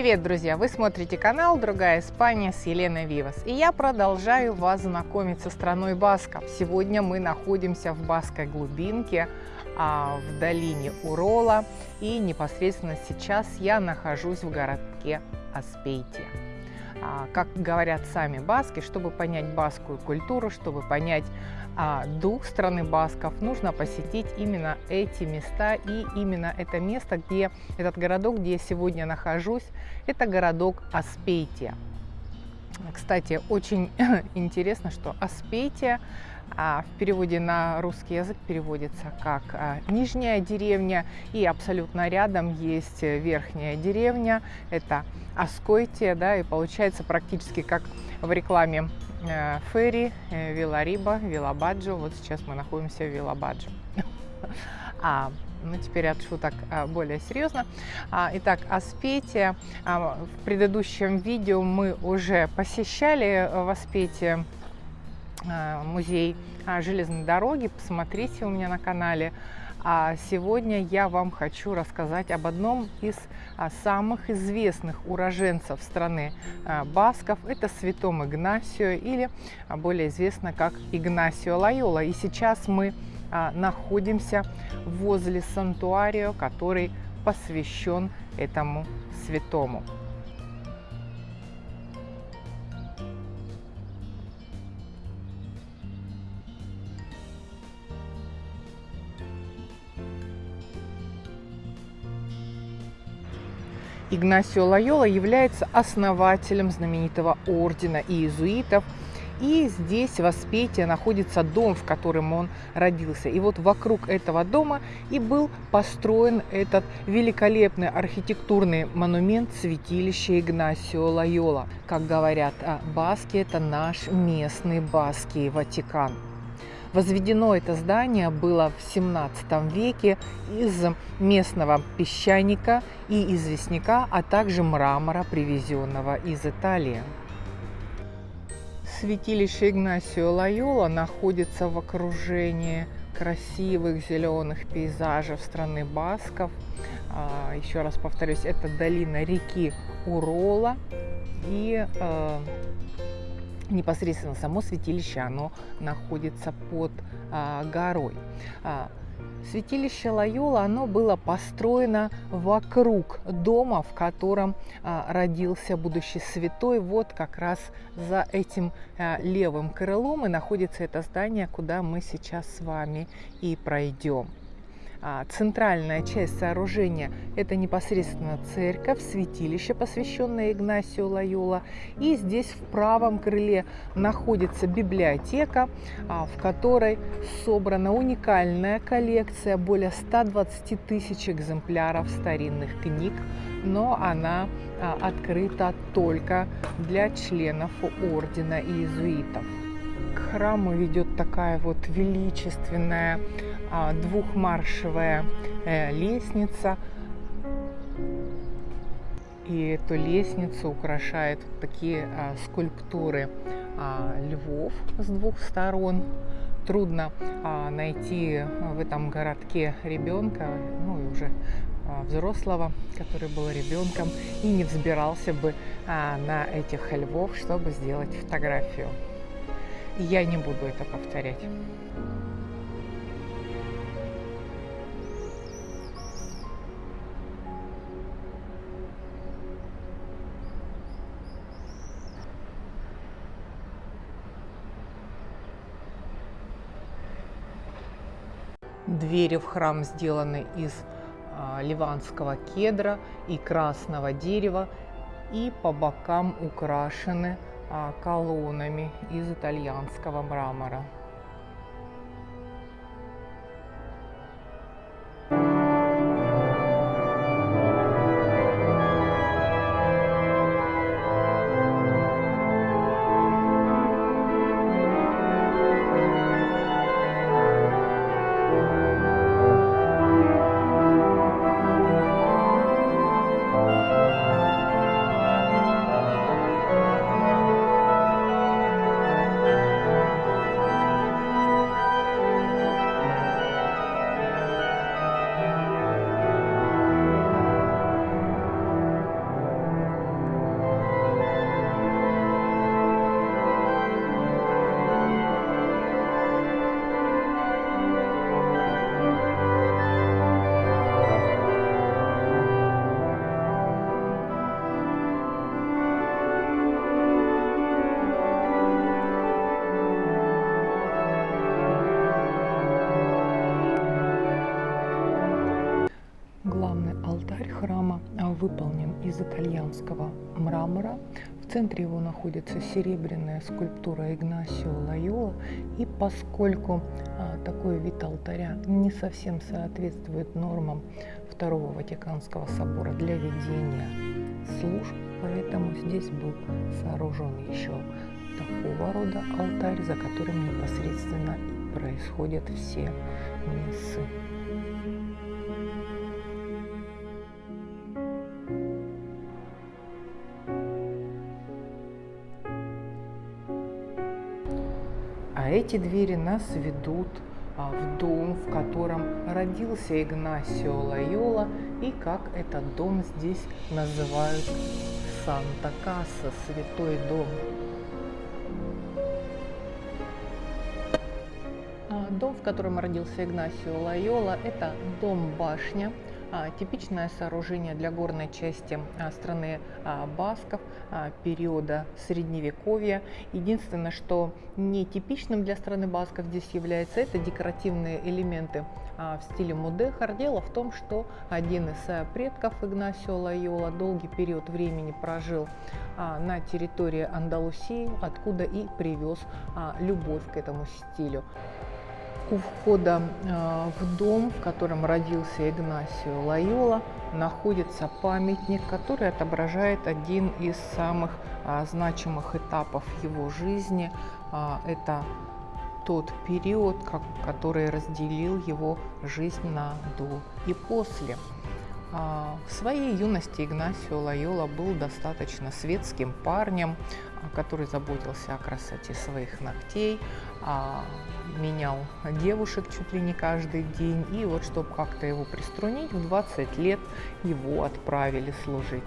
Привет, друзья! Вы смотрите канал «Другая Испания» с Еленой Вивас. И я продолжаю вас знакомить со страной Басков. Сегодня мы находимся в Баской глубинке, а, в долине Урола. И непосредственно сейчас я нахожусь в городке Аспейтия. А, как говорят сами баски, чтобы понять баскую культуру, чтобы понять а, дух страны басков, нужно посетить именно эти места. И именно это место, где этот городок, где я сегодня нахожусь, это городок Аспейтия. Кстати, очень интересно, что Аспейтия а в переводе на русский язык переводится как а, «нижняя деревня», и абсолютно рядом есть верхняя деревня, это Аскойтия, да, и получается практически как в рекламе э, Ферри, э, Вилариба, Вилабаджо. Вот сейчас мы находимся в Вилабаджо. А, ну, теперь от шуток а, более серьезно. А, итак, Аспетия. А, в предыдущем видео мы уже посещали в Аспетии музей железной дороги. Посмотрите у меня на канале. А сегодня я вам хочу рассказать об одном из самых известных уроженцев страны Басков. Это святом Игнасио или более известно как Игнасио Лайола. И сейчас мы находимся возле сантуарио, который посвящен этому святому. Игнасио Лайола является основателем знаменитого ордена иезуитов. И здесь в Аспете находится дом, в котором он родился. И вот вокруг этого дома и был построен этот великолепный архитектурный монумент святилища Игнасио Лайола. Как говорят а, баски, это наш местный баский Ватикан. Возведено это здание было в 17 веке из местного песчаника и известняка, а также мрамора, привезенного из Италии. Святилище Игнасио Лайола находится в окружении красивых зеленых пейзажей страны Басков. А, еще раз повторюсь, это долина реки Урола. И э, непосредственно само святилище, оно находится под а, горой. Святилище Лайола, оно было построено вокруг дома, в котором а, родился будущий святой. Вот как раз за этим а, левым крылом и находится это здание, куда мы сейчас с вами и пройдем. А, центральная часть сооружения – это непосредственно церковь, святилище, посвященное Игнасию Лайола. И здесь в правом крыле находится библиотека, а, в которой собрана уникальная коллекция, более 120 тысяч экземпляров старинных книг, но она а, открыта только для членов ордена иезуитов. К храму ведет такая вот величественная двухмаршевая э, лестница. И эту лестницу украшают такие а, скульптуры а, львов с двух сторон. Трудно найти в этом городке ребенка, ну и уже взрослого, который был ребенком и не взбирался бы на этих львов, чтобы сделать фотографию. Я не буду это повторять. Двери в храм сделаны из а, ливанского кедра и красного дерева и по бокам украшены а, колоннами из итальянского мрамора. Выполнен из итальянского мрамора. В центре его находится серебряная скульптура Игнасио Лайола. И поскольку а, такой вид алтаря не совсем соответствует нормам Второго Ватиканского собора для ведения служб, поэтому здесь был сооружен еще такого рода алтарь, за которым непосредственно происходят все мессы. Эти двери нас ведут а, в дом, в котором родился Игнасио Лайола и как этот дом здесь называют Санта-Касса, святой дом. А, дом, в котором родился Игнасио Лайола, это дом-башня, типичное сооружение для горной части а, страны а, Басков периода Средневековья. Единственное, что не типичным для страны Басков здесь является, это декоративные элементы в стиле мудехар. Дело в том, что один из предков Игнасио Лайола долгий период времени прожил на территории Андалусии, откуда и привез любовь к этому стилю у входа а, в дом, в котором родился Игнасио Лайола, находится памятник, который отображает один из самых а, значимых этапов его жизни. А, это тот период, который разделил его жизнь на до и после. В своей юности Игнасио Лайола был достаточно светским парнем, который заботился о красоте своих ногтей, менял девушек чуть ли не каждый день. И вот, чтобы как-то его приструнить, в 20 лет его отправили служить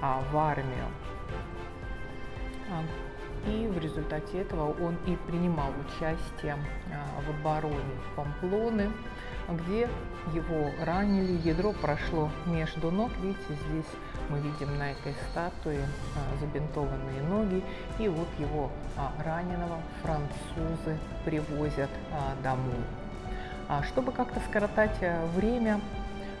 а, в армию. А, и в результате этого он и принимал участие а, в обороне Памплоны, где его ранили, ядро прошло между ног. Видите, здесь мы видим на этой статуе а, забинтованные ноги. И вот его а, раненого французы привозят а, домой. Чтобы как-то скоротать время,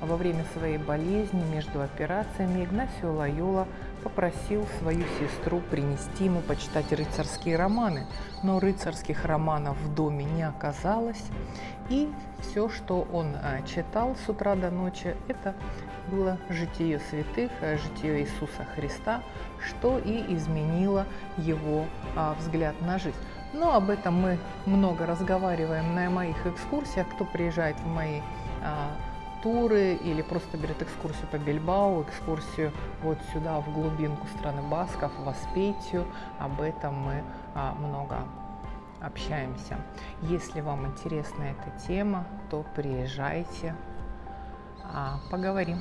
во время своей болезни между операциями Игнасио Лайола попросил свою сестру принести ему почитать рыцарские романы. Но рыцарских романов в доме не оказалось. И все, что он читал с утра до ночи, это было житие святых, э, житие Иисуса Христа, что и изменило его а, взгляд на жизнь. Но об этом мы много разговариваем на моих экскурсиях. Кто приезжает в мои туры или просто берет экскурсию по Бильбау, экскурсию вот сюда, в глубинку страны Басков, в Аспетию, об этом мы а, много общаемся. Если вам интересна эта тема, то приезжайте, а, поговорим.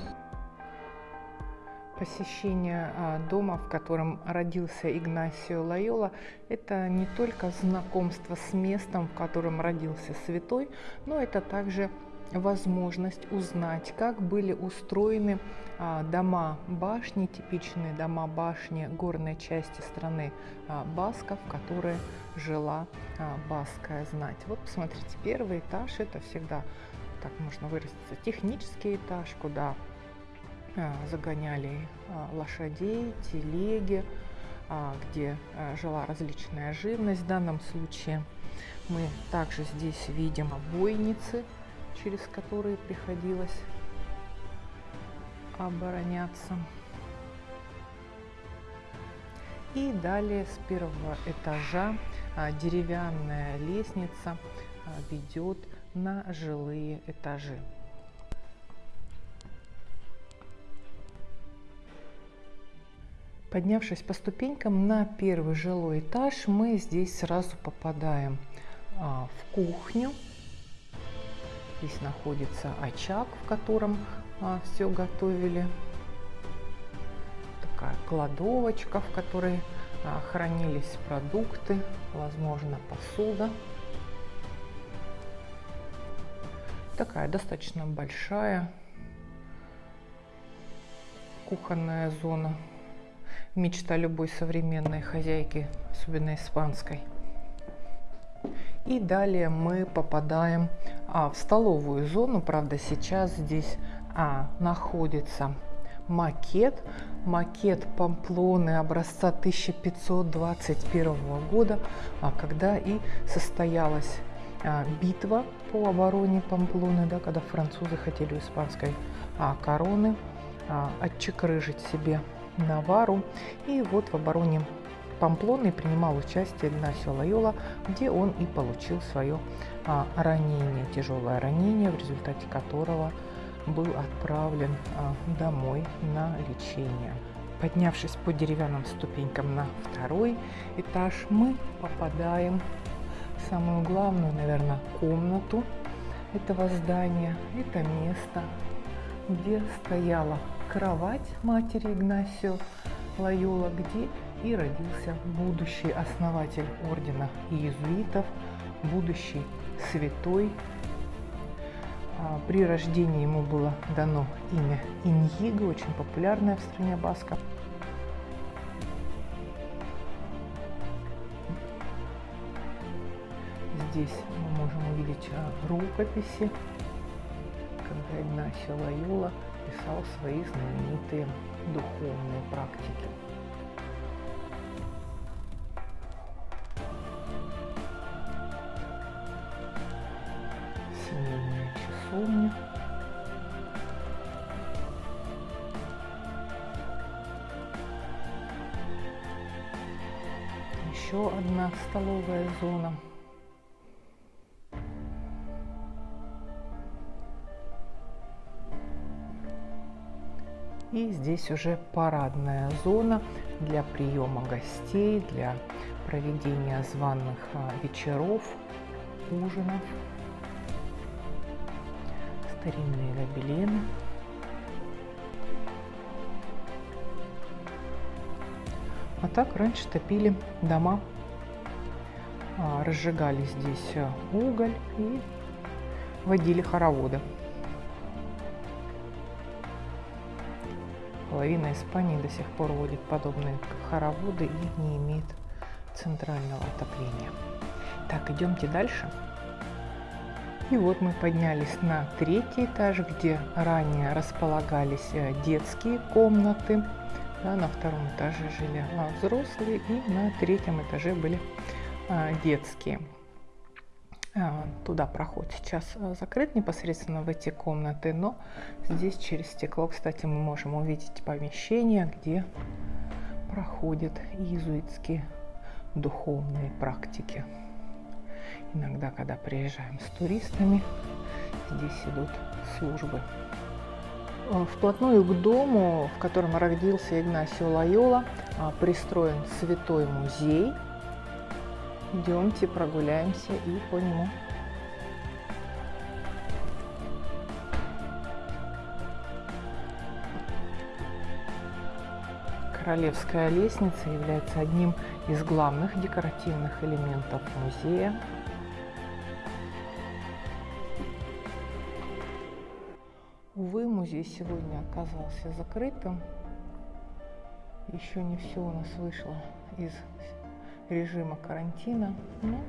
Посещение а, дома, в котором родился Игнасио Лайола, это не только знакомство с местом, в котором родился святой, но это также возможность узнать, как были устроены а, дома башни, типичные дома башни горной части страны а, Басков, в которой жила а, баская знать. Вот посмотрите, первый этаж это всегда так можно выразиться, технический этаж, куда загоняли лошадей, телеги, где жила различная живность. В данном случае мы также здесь видим бойницы, через которые приходилось обороняться. И далее с первого этажа деревянная лестница ведет на жилые этажи. Поднявшись по ступенькам на первый жилой этаж, мы здесь сразу попадаем а, в кухню. Здесь находится очаг, в котором а, все готовили. Такая кладовочка, в которой а, хранились продукты, возможно, посуда. Такая достаточно большая кухонная зона. Мечта любой современной хозяйки, особенно испанской. И далее мы попадаем а, в столовую зону. Правда, сейчас здесь а, находится макет. Макет Памплоны образца 1521 года, а, когда и состоялась а, битва по обороне Памплоны, да, когда французы хотели у испанской а, короны а, отчекрыжить себе Навару. И вот в обороне Памплоны принимал участие Игнасио Лайола, где он и получил свое а, ранение, тяжелое ранение, в результате которого был отправлен а, домой на лечение. Поднявшись по деревянным ступенькам на второй этаж, мы попадаем в самую главную, наверное, комнату этого здания. Это место, где стояла кровать матери Игнасио Лайола, где и родился будущий основатель ордена иезуитов, будущий святой а, при рождении ему было дано имя Иньиго, очень популярное в стране Баска. Здесь мы можем увидеть а, рукописи, когда Игнасио Лайола писал свои знаменитые духовные практики. Помню. Еще одна столовая зона. И здесь уже парадная зона для приема гостей, для проведения званых а, вечеров, ужинов старинные гобелены. А так раньше топили дома, а, разжигали здесь э, уголь и водили хороводы. Половина Испании до сих пор водит подобные хороводы и не имеет центрального отопления. Так, идемте дальше. И вот мы поднялись на третий этаж, где ранее располагались э, детские комнаты. Да, на втором этаже жили а, взрослые, и на третьем этаже были а, детские. А, туда проход сейчас э, закрыт непосредственно в эти комнаты, но здесь через стекло, кстати, мы можем увидеть помещение, где проходят иезуитские духовные практики. Иногда, когда приезжаем с туристами, здесь идут службы. Э, вплотную к дому, в котором родился Игнасио Лайола, а, пристроен святой музей. Идемте прогуляемся и по нему. Королевская лестница является одним из главных декоративных элементов музея. Музей сегодня оказался закрытым. Еще не все у нас вышло из режима карантина. Но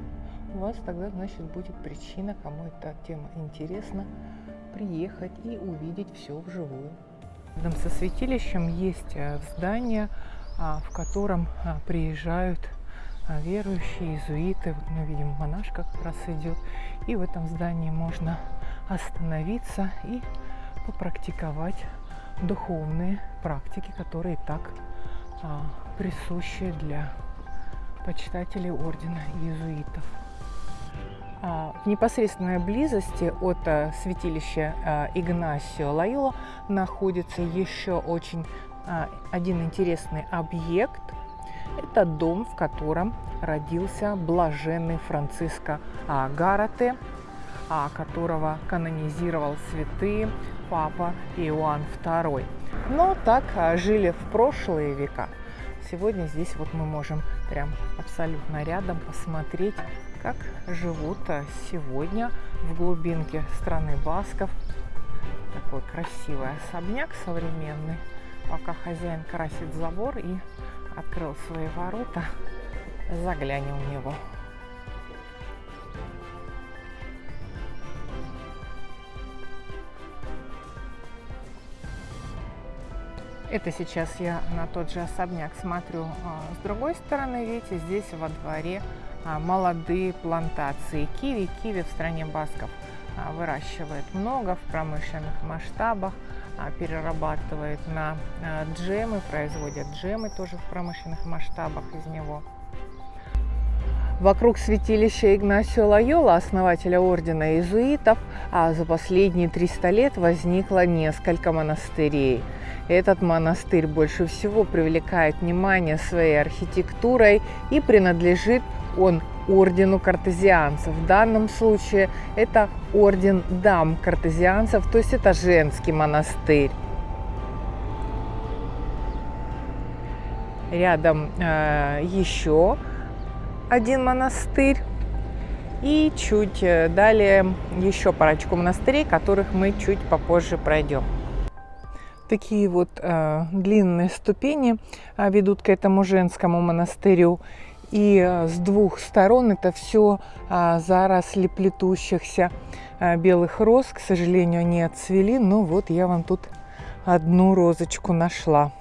у вас тогда, значит, будет причина, кому эта тема интересна, приехать и увидеть все вживую. Рядом со святилищем есть э, здание, а, в котором а, приезжают а, верующие, иезуиты. Вот мы видим, монашка как раз идет. И в этом здании можно остановиться и попрактиковать духовные практики, которые так а, присущи для почитателей ордена иезуитов. А, в непосредственной близости от а, святилища а, Игнасио Лайола находится еще очень а, один интересный объект. Это дом, в котором родился блаженный Франциско а, Гарате, а, которого канонизировал святые папа Иоанн II. Но так а, жили в прошлые века. Сегодня здесь вот мы можем прям абсолютно рядом посмотреть, как живут а, сегодня в глубинке страны Басков. Такой красивый особняк современный. Пока хозяин красит забор и открыл свои ворота, заглянем в него. Это сейчас я на тот же особняк смотрю а, с другой стороны. Видите, здесь во дворе а, молодые плантации киви. Киви в стране басков а, выращивает много в промышленных масштабах, перерабатывает на джемы, производят джемы тоже в промышленных масштабах из него. Вокруг святилища Игнасио Лайола, основателя ордена иезуитов, за последние 300 лет возникло несколько монастырей – этот монастырь больше всего привлекает внимание своей архитектурой и принадлежит он ордену картезианцев. В данном случае это орден дам картезианцев, то есть это женский монастырь. Рядом э, еще один монастырь. И чуть э, далее еще парочку монастырей, которых мы чуть попозже пройдем такие вот э, длинные ступени э, ведут к этому женскому монастырю. И э, с двух сторон это все э, заросли плетущихся э, белых роз. К сожалению, они отцвели, но вот я вам тут одну розочку нашла,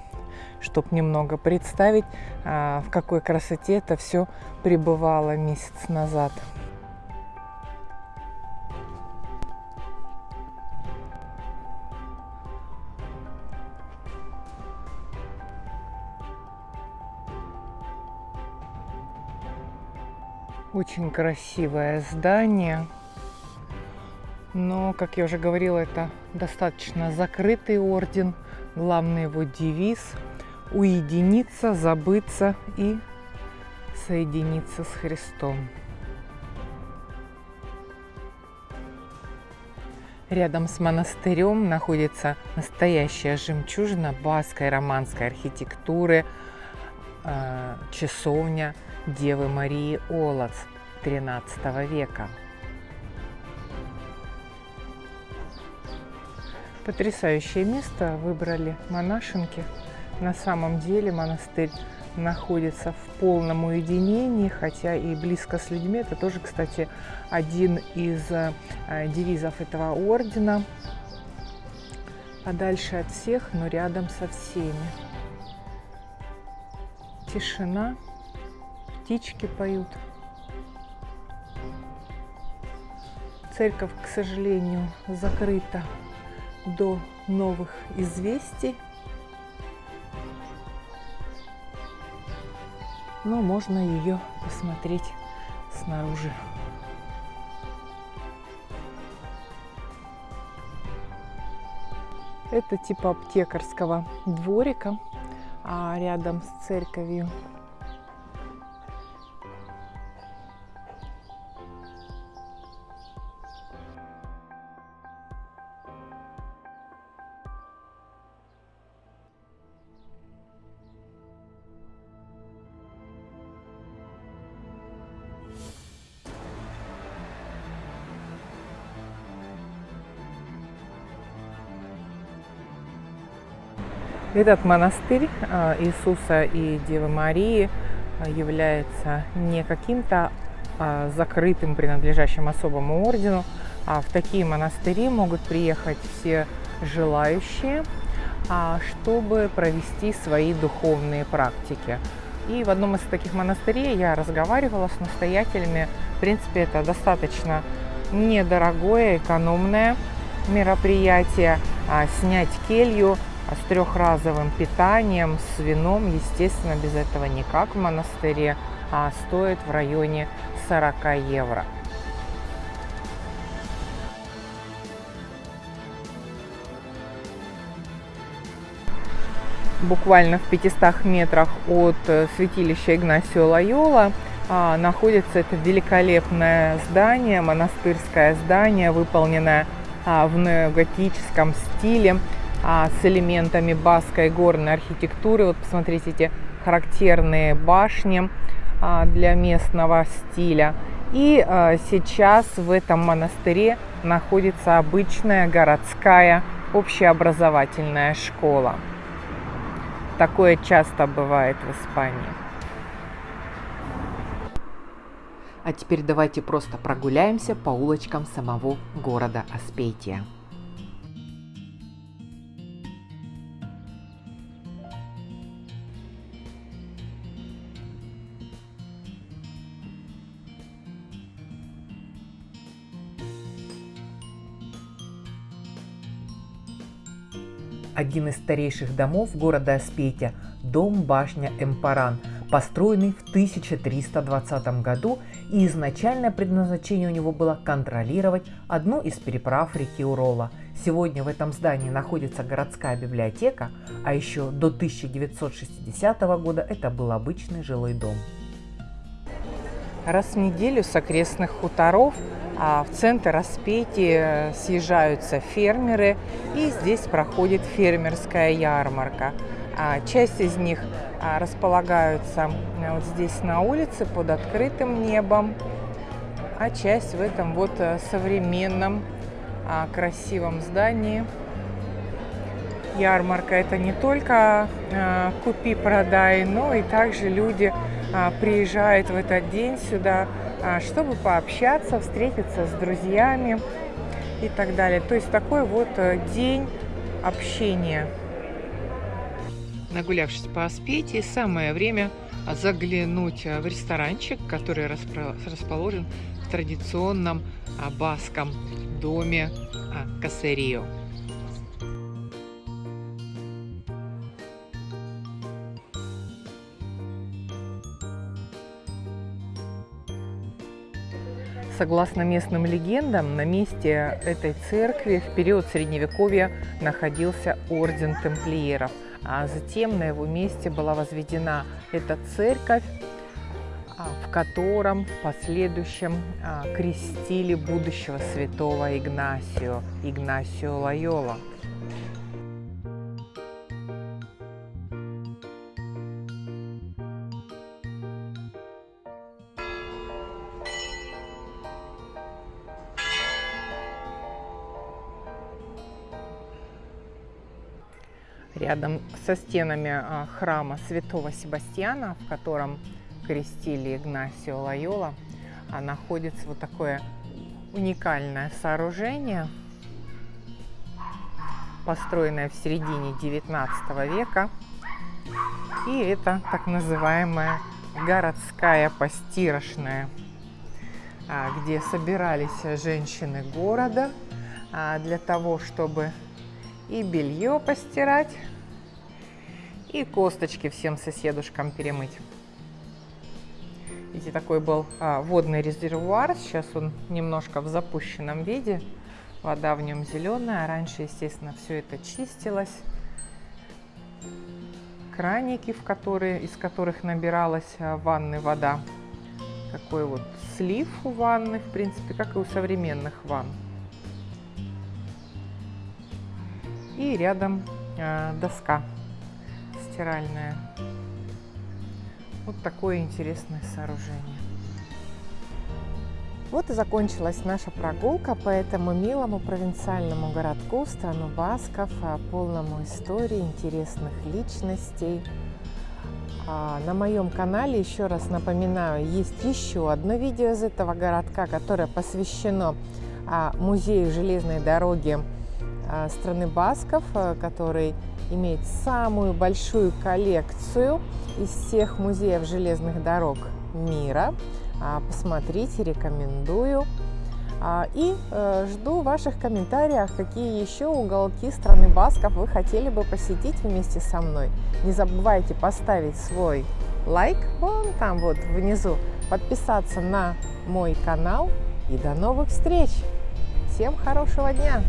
чтобы немного представить, э, в какой красоте это все пребывало месяц назад. Очень красивое здание. Но, как я уже говорила, это достаточно закрытый орден. Главный его девиз – уединиться, забыться и соединиться с Христом. Рядом с монастырем находится настоящая жемчужина баской романской архитектуры, э, часовня – Девы Марии Олац XIII века. Потрясающее место выбрали монашенки. На самом деле монастырь находится в полном уединении, хотя и близко с людьми. Это тоже, кстати, один из э, девизов этого ордена. Подальше от всех, но рядом со всеми. Тишина птички поют. Церковь, к сожалению, закрыта до новых известий. Но можно ее посмотреть снаружи. Это типа аптекарского дворика, а рядом с церковью Этот монастырь а, Иисуса и Девы Марии а, является не каким-то а, закрытым, принадлежащим особому ордену, а в такие монастыри могут приехать все желающие, чтобы провести свои духовные практики. И в одном из таких монастырей я разговаривала с настоятелями. В принципе, это достаточно недорогое, экономное мероприятие. Снять келью с трехразовым питанием, с вином, естественно, без этого никак в монастыре, а стоит в районе 40 евро. Буквально в 500 метрах от э, святилища Игнасио Лайола а, находится это великолепное здание, монастырское здание, выполненное а, в неоготическом стиле а, с элементами баской горной архитектуры. Вот посмотрите эти характерные башни а, для местного стиля. И а, сейчас в этом монастыре находится обычная городская общеобразовательная школа. Такое часто бывает в Испании. А теперь давайте просто прогуляемся по улочкам самого города Аспетия. Один из старейших домов города Аспетия – дом-башня Эмпаран, построенный в 1320 году, и изначальное предназначение у него было контролировать одну из переправ реки Урола. Сегодня в этом здании находится городская библиотека, а еще до 1960 года это был обычный жилой дом. Раз в неделю с окрестных хуторов а в центр Распетии съезжаются фермеры, и здесь проходит фермерская ярмарка. А часть из них а, располагаются вот здесь на улице под открытым небом, а часть в этом вот современном красивом здании. Ярмарка – это не только купи-продай, но и также люди приезжают в этот день сюда а, чтобы пообщаться, встретиться с друзьями и так далее. То есть такой вот э, день общения. Нагулявшись по Аспетии, самое время заглянуть э, в ресторанчик, который расположен в традиционном а, баском доме а, Кассерио. Согласно местным легендам, на месте этой церкви в период Средневековья находился орден тамплиеров, а затем на его месте была возведена эта церковь, а, в котором в последующем а, крестили будущего святого Игнасио, Игнасио Лайола. Рядом со стенами а, храма святого Себастьяна, в котором крестили Игнасио Лайола, а, находится вот такое уникальное сооружение, построенное в середине 19 века. И это так называемая городская постирочная, а, где собирались женщины города для того, чтобы и белье постирать, и косточки всем соседушкам перемыть. Видите, такой был а, водный резервуар, сейчас он немножко в запущенном виде, вода в нем зеленая, а раньше, естественно, все это чистилось. Краники, в которые, из которых набиралась а, ванны вода. Такой вот слив у ванны, в принципе, как и у современных ванн. И рядом э, доска стиральная. Вот такое интересное сооружение. Вот и закончилась наша прогулка по этому милому провинциальному городку, страну Басков, а, полному истории, интересных личностей. А, на моем канале, еще раз напоминаю, есть еще одно видео из этого городка, которое посвящено а, музею железной дороги страны Басков, который имеет самую большую коллекцию из всех музеев железных дорог мира. А, посмотрите, рекомендую. И э, жду ваших комментариев, какие еще уголки страны Басков вы хотели бы посетить вместе со мной. Не забывайте поставить свой лайк вон там вот внизу, подписаться на мой канал и до новых встреч! Всем хорошего дня!